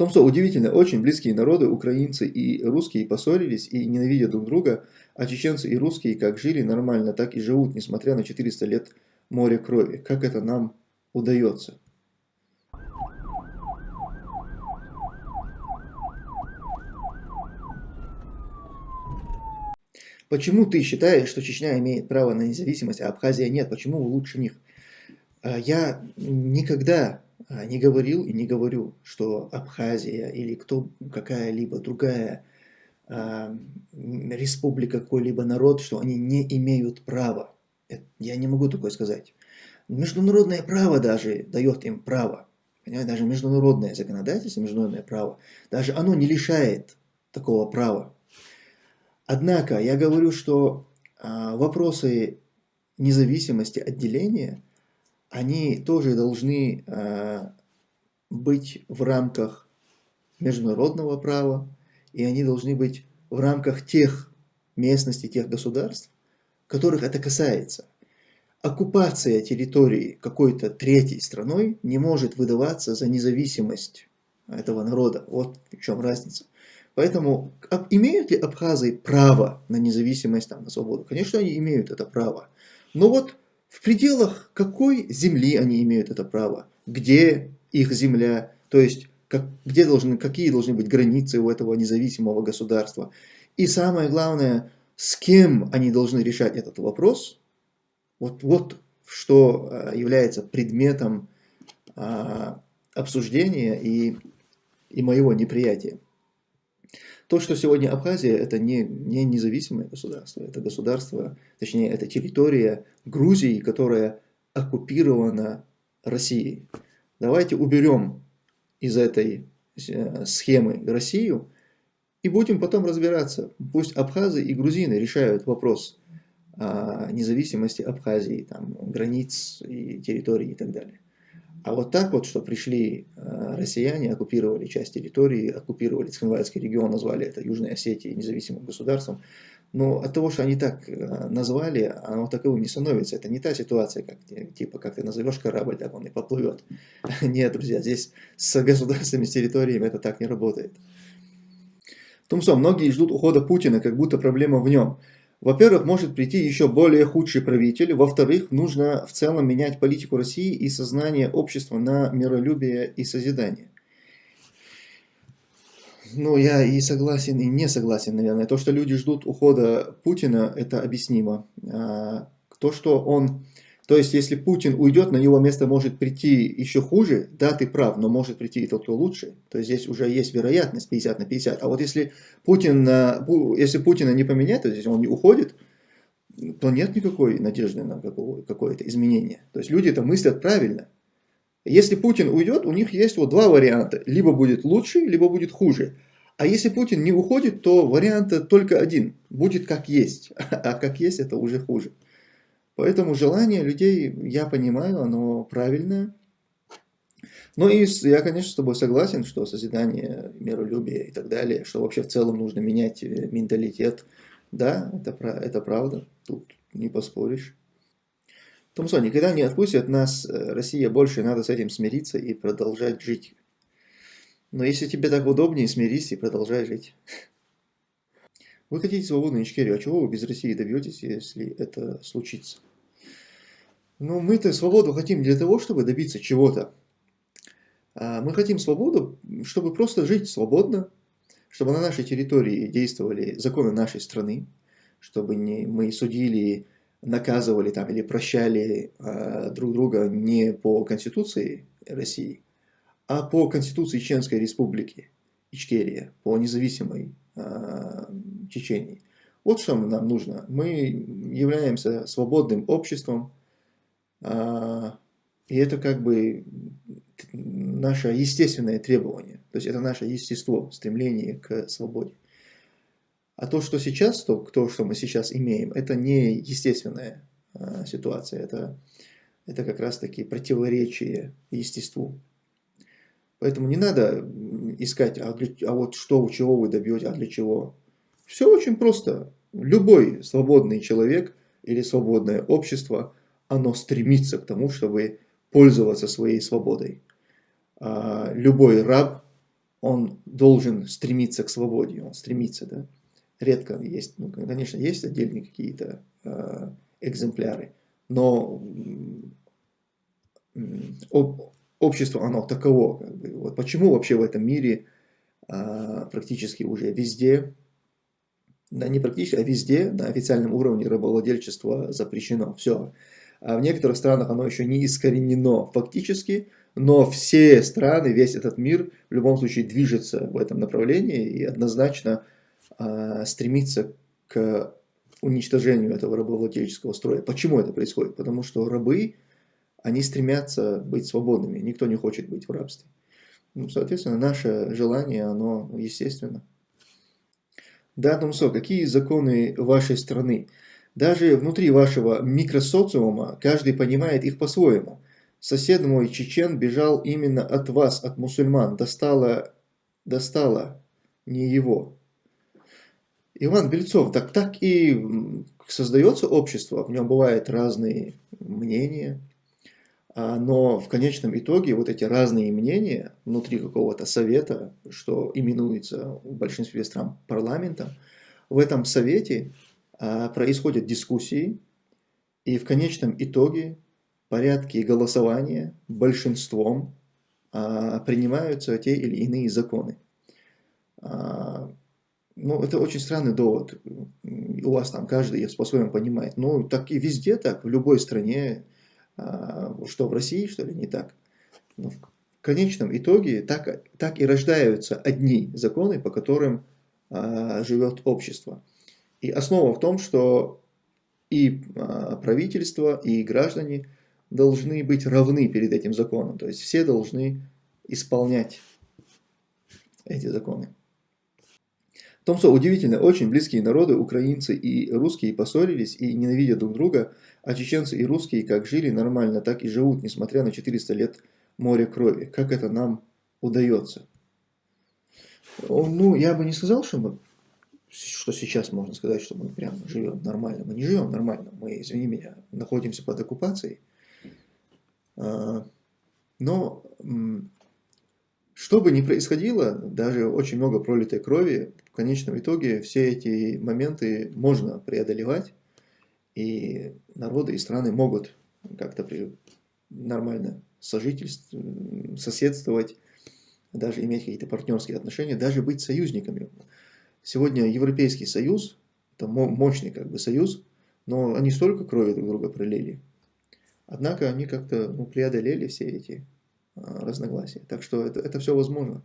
том, что удивительно, очень близкие народы, украинцы и русские, поссорились и ненавидят друг друга, а чеченцы и русские как жили нормально, так и живут, несмотря на 400 лет моря крови. Как это нам удается? Почему ты считаешь, что Чечня имеет право на независимость, а Абхазия нет? Почему вы лучше них? А, я никогда не говорил и не говорю, что Абхазия или кто какая-либо другая э, республика, какой-либо народ, что они не имеют права. Я не могу такое сказать. Международное право даже дает им право. Понимаете, даже международное законодательство, международное право, даже оно не лишает такого права. Однако я говорю, что э, вопросы независимости, отделения – они тоже должны э, быть в рамках международного права, и они должны быть в рамках тех местностей, тех государств, которых это касается. Оккупация территории какой-то третьей страной не может выдаваться за независимость этого народа. Вот в чем разница. Поэтому имеют ли абхазы право на независимость, там, на свободу? Конечно, они имеют это право. Но вот в пределах какой земли они имеют это право, где их земля, то есть как, где должны, какие должны быть границы у этого независимого государства. И самое главное, с кем они должны решать этот вопрос, вот, вот что а, является предметом а, обсуждения и, и моего неприятия. То, что сегодня Абхазия, это не, не независимое государство, это государство, точнее, это территория Грузии, которая оккупирована Россией. Давайте уберем из этой э, схемы Россию и будем потом разбираться. Пусть абхазы и грузины решают вопрос о независимости Абхазии, там, границ и территорий и так далее. А вот так вот, что пришли э, россияне, оккупировали часть территории, оккупировали Цхинвальский регион, назвали это Южной Осетией независимым государством, но от того, что они так э, назвали, оно таковым не становится. Это не та ситуация, как, типа, как ты назовешь корабль, так он и поплывет. Нет, друзья, здесь с государствами, с территориями это так не работает. Тумсо, многие ждут ухода Путина, как будто проблема в нем. Во-первых, может прийти еще более худший правитель. Во-вторых, нужно в целом менять политику России и сознание общества на миролюбие и созидание. Ну, я и согласен, и не согласен, наверное. То, что люди ждут ухода Путина, это объяснимо. А, то, что он то есть, если Путин уйдет, на его место может прийти еще хуже, да, ты прав, но может прийти и тот, кто лучше. То есть, здесь уже есть вероятность 50 на 50. А вот если, Путин, если Путина не поменять, то есть он не уходит, то нет никакой надежды на какое-то изменение. То есть, люди это мыслят правильно. Если Путин уйдет, у них есть вот два варианта. Либо будет лучше, либо будет хуже. А если Путин не уходит, то вариант только один. Будет как есть. А как есть, это уже хуже. Поэтому желание людей, я понимаю, оно правильное. Ну и я, конечно, с тобой согласен, что созидание, миролюбие и так далее, что вообще в целом нужно менять э, менталитет. Да, это, это правда, тут не поспоришь. Томсон, никогда не отпустят нас, э, Россия, больше надо с этим смириться и продолжать жить. Но если тебе так удобнее, смирись и продолжай жить. Вы хотите свободную Ичкерию, а чего вы без России добьетесь, если это случится? Ну, мы-то свободу хотим для того, чтобы добиться чего-то. А мы хотим свободу, чтобы просто жить свободно, чтобы на нашей территории действовали законы нашей страны, чтобы не, мы судили, наказывали там, или прощали э, друг друга не по Конституции России, а по Конституции Чеченской Республики, Ичкерия, по независимой э, Чечении. Вот что нам нужно. Мы являемся свободным обществом, и это как бы наше естественное требование. То есть это наше естество, стремление к свободе. А то, что сейчас, то, то что мы сейчас имеем, это не естественная а, ситуация. Это, это как раз таки противоречие естеству. Поэтому не надо искать, а, для, а вот что, чего вы добьете, а для чего. Все очень просто. Любой свободный человек или свободное общество – оно стремится к тому, чтобы пользоваться своей свободой. А, любой раб он должен стремиться к свободе, он стремится, да. Редко есть, ну, конечно, есть отдельные какие-то э, экземпляры, но общество, оно таково. Как бы. вот почему вообще в этом мире а, практически уже везде, да не практически, а везде на официальном уровне рабовладельчество запрещено. Все. А в некоторых странах оно еще не искоренено фактически, но все страны, весь этот мир в любом случае движется в этом направлении и однозначно а, стремится к уничтожению этого рабовладельческого строя. Почему это происходит? Потому что рабы они стремятся быть свободными, никто не хочет быть в рабстве. Ну, соответственно, наше желание, оно естественно. Да, Тумсо, какие законы вашей страны? Даже внутри вашего микросоциума каждый понимает их по-своему. Сосед мой, чечен, бежал именно от вас, от мусульман. Достало, достало не его. Иван Бельцов, так, так и создается общество, в нем бывают разные мнения, а, но в конечном итоге вот эти разные мнения внутри какого-то совета, что именуется в большинстве стран парламентом, в этом совете происходят дискуссии, и в конечном итоге порядки голосования большинством а, принимаются те или иные законы. Ну, это очень странный довод. У вас там каждый по-своему понимает. Ну, так и везде так, в любой стране а, что в России, что ли, не так. Но в конечном итоге так, так и рождаются одни законы, по которым а, живет общество. И основа в том, что и а, правительство, и граждане должны быть равны перед этим законом. То есть все должны исполнять эти законы. Томсо удивительно, очень близкие народы, украинцы и русские поссорились и ненавидят друг друга, а чеченцы и русские как жили нормально, так и живут, несмотря на 400 лет моря крови. Как это нам удается? Ну, я бы не сказал, что мы что сейчас можно сказать, что мы прям живем нормально. Мы не живем нормально, мы, извини меня, находимся под оккупацией. А, но что бы ни происходило, даже очень много пролитой крови, в конечном итоге все эти моменты можно преодолевать. И народы и страны могут как-то нормально сожительствовать, соседствовать, даже иметь какие-то партнерские отношения, даже быть союзниками. Сегодня Европейский Союз, это мощный как бы союз, но они столько крови друг друга пролили. Однако они как-то ну, преодолели все эти а, разногласия. Так что это, это все возможно.